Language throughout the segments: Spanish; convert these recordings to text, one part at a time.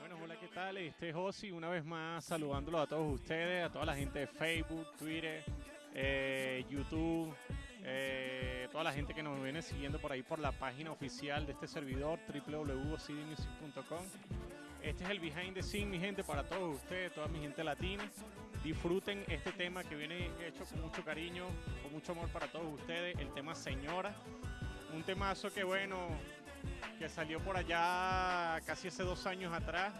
Bueno, hola, ¿qué tal? Este es Josi, una vez más saludándolo a todos ustedes, a toda la gente de Facebook, Twitter, eh, YouTube, eh, toda la gente que nos viene siguiendo por ahí por la página oficial de este servidor, www.cdmusic.com. Este es el behind the scene, mi gente, para todos ustedes, toda mi gente latina. Disfruten este tema que viene hecho con mucho cariño, con mucho amor para todos ustedes, el tema Señora. Un temazo que, bueno, que salió por allá casi hace dos años atrás.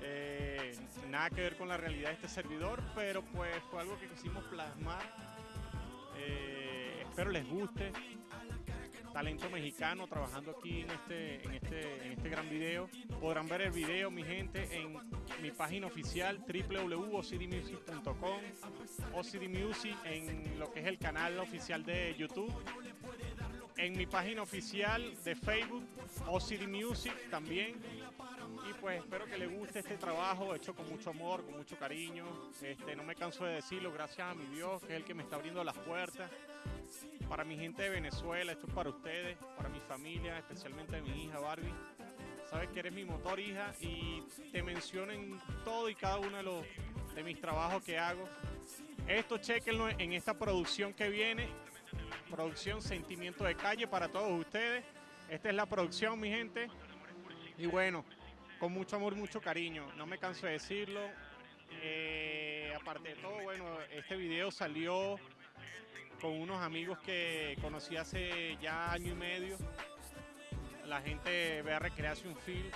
Eh, nada que ver con la realidad de este servidor, pero pues fue algo que quisimos plasmar. Eh, espero les guste. Talento mexicano trabajando aquí en este, en, este, en este gran video. Podrán ver el video, mi gente, en mi página oficial www.ocdmusic.com, OCD Music en lo que es el canal oficial de YouTube en mi página oficial de Facebook, OCD Music también. Y pues espero que les guste este trabajo hecho con mucho amor, con mucho cariño. Este, no me canso de decirlo, gracias a mi Dios, que es el que me está abriendo las puertas. Para mi gente de Venezuela, esto es para ustedes, para mi familia, especialmente mi hija Barbie. Sabes que eres mi motor, hija, y te menciono en todo y cada uno de, los, de mis trabajos que hago. Esto chequenlo en esta producción que viene producción Sentimiento de Calle para todos ustedes. Esta es la producción, mi gente. Y bueno, con mucho amor, mucho cariño. No me canso de decirlo. Eh, aparte de todo, bueno, este video salió con unos amigos que conocí hace ya año y medio. La gente ve a un Film.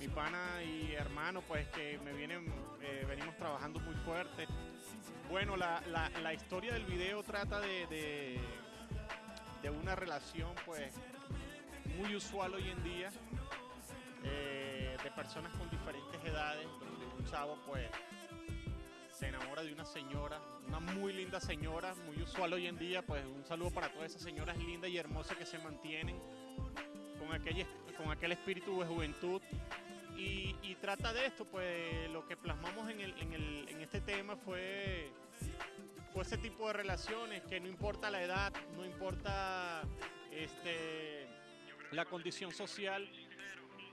Mi pana y hermano, pues que me vienen, eh, venimos trabajando muy fuerte. Bueno, la, historia del video trata de, de, una relación pues muy usual hoy en día eh, de personas con diferentes edades, donde un chavo pues se enamora de una señora, una muy linda señora, muy usual hoy en día, pues un saludo para todas esas señoras lindas y hermosas que se mantienen con aquel, con aquel espíritu de juventud y, trata de esto, pues lo que plasmamos en, este tema fue, fue ese tipo de relaciones que no importa la edad, no importa este, la condición social.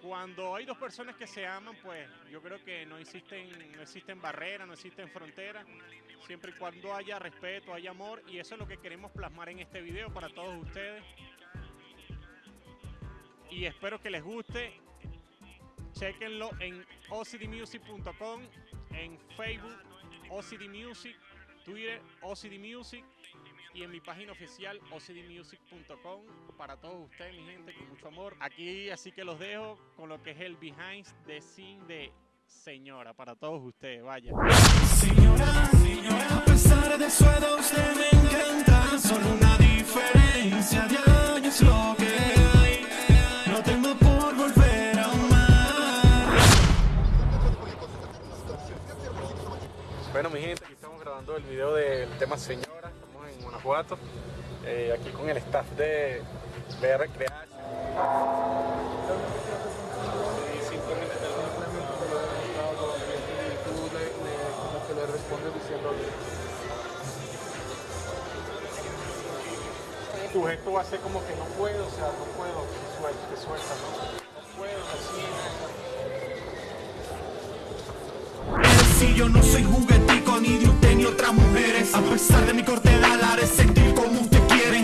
Cuando hay dos personas que se aman, pues yo creo que no existen, no existen barreras, no existen fronteras, siempre y cuando haya respeto, haya amor, y eso es lo que queremos plasmar en este video para todos ustedes. Y espero que les guste Chequenlo en ocdmusic.com, en Facebook OCD Music, Twitter OCD Music y en mi página oficial ocdmusic.com para todos ustedes, mi gente, con mucho amor. Aquí así que los dejo con lo que es el behind the scene de Señora para todos ustedes, vaya. Señora, señora, a pesar de su edad usted me encanta, Bueno, mi gente, aquí estamos grabando el video del tema Señora, estamos en Guanajuato, eh, aquí con el staff de BR Creation. Y simplemente como que le respondes diciéndole tu gesto va a ser como que no puedo, o sea, no puedo, que suelta, que suelta, ¿no? No puedo, así, si yo no soy juguetico ni de usted ni otras mujeres. A pesar de mi corte de haré sentir como usted quiere.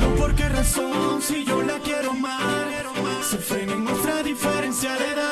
No por qué razón, si yo la quiero más Se frena en nuestra diferencia de edad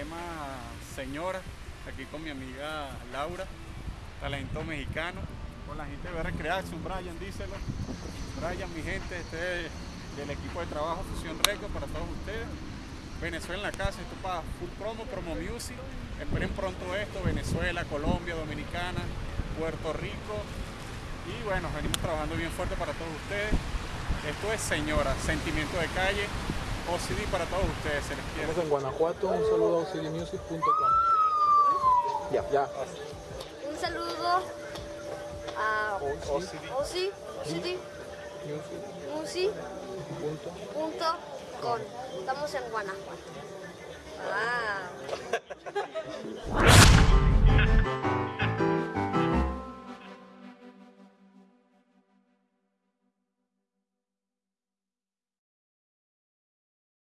tema Señora, aquí con mi amiga Laura, talento mexicano, con la gente de BR Creaction, Brian, díselo. Brian, mi gente, este es del equipo de trabajo Fusión Record para todos ustedes. Venezuela en la casa, esto para full promo, promo music. Esperen pronto esto, Venezuela, Colombia, Dominicana, Puerto Rico. Y bueno, venimos trabajando bien fuerte para todos ustedes. Esto es Señora, Sentimiento de Calle, OCD para todos ustedes, se les quiere. Estamos en Guanajuato, un saludo a cdmusic.com. Ya, ya. Un saludo a OCD Osi, City, Music. Musi, Punto. Estamos en Guanajuato. Ah.